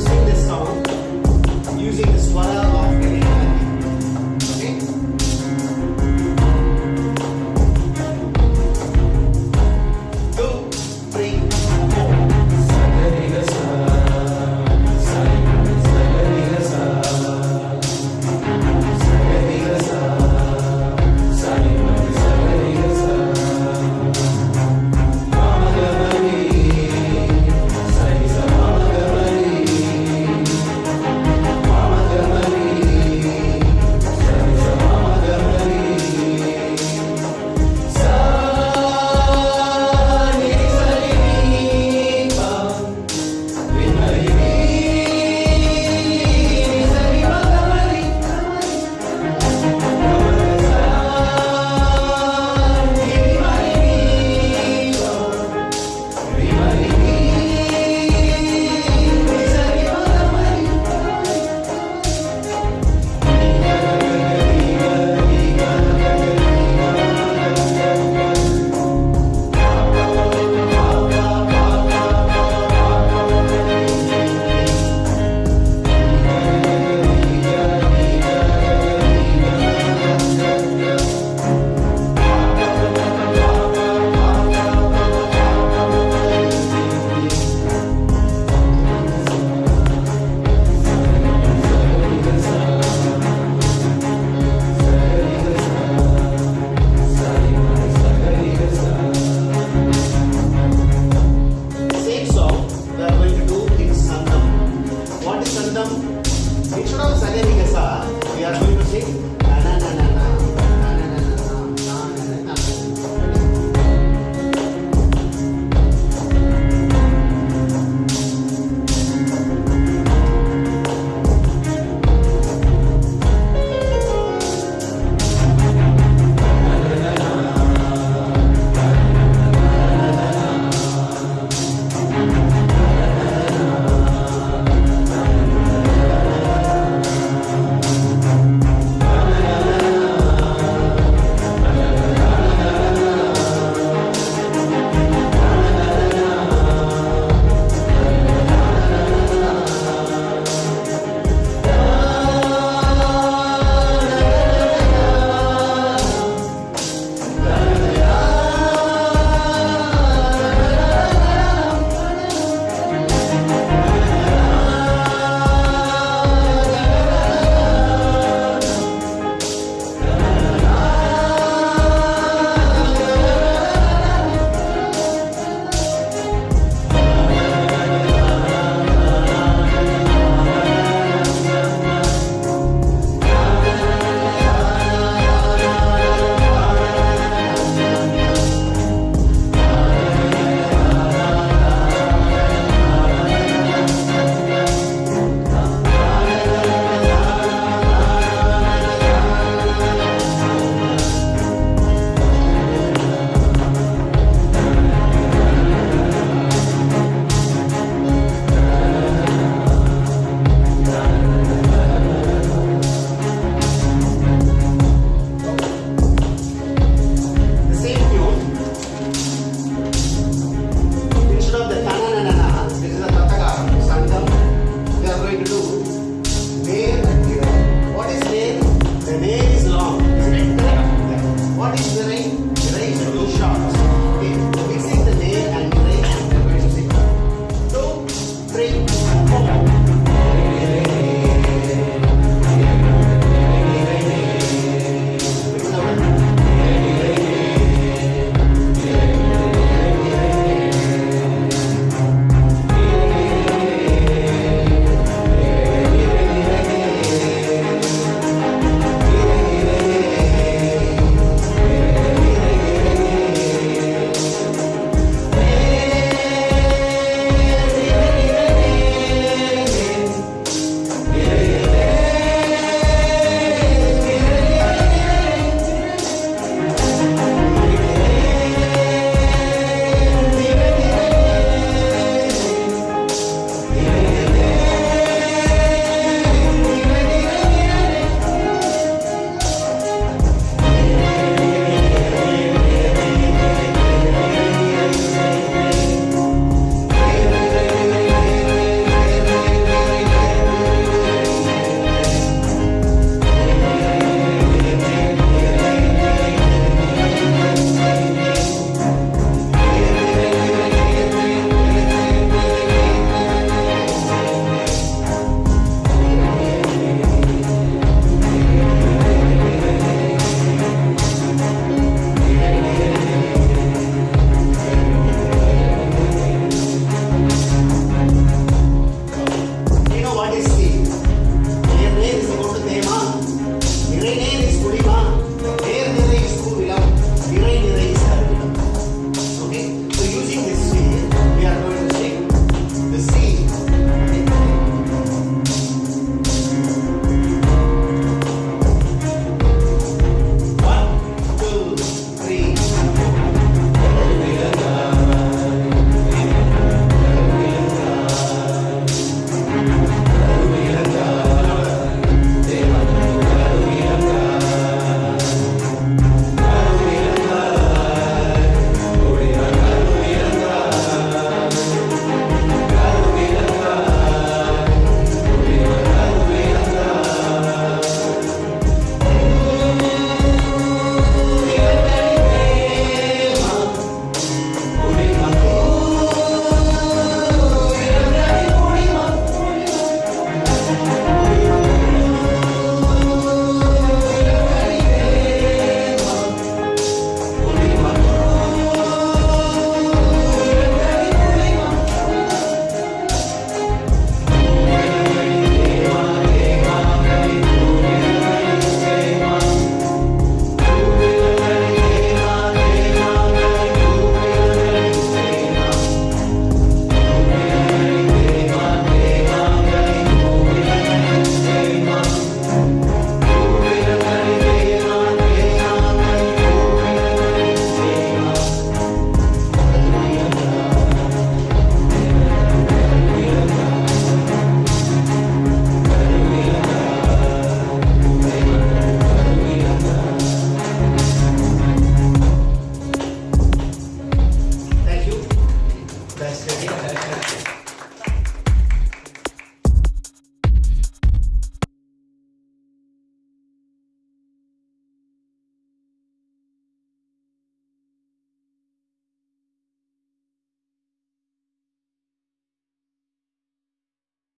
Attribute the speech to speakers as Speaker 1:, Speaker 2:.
Speaker 1: sing this song using the swara of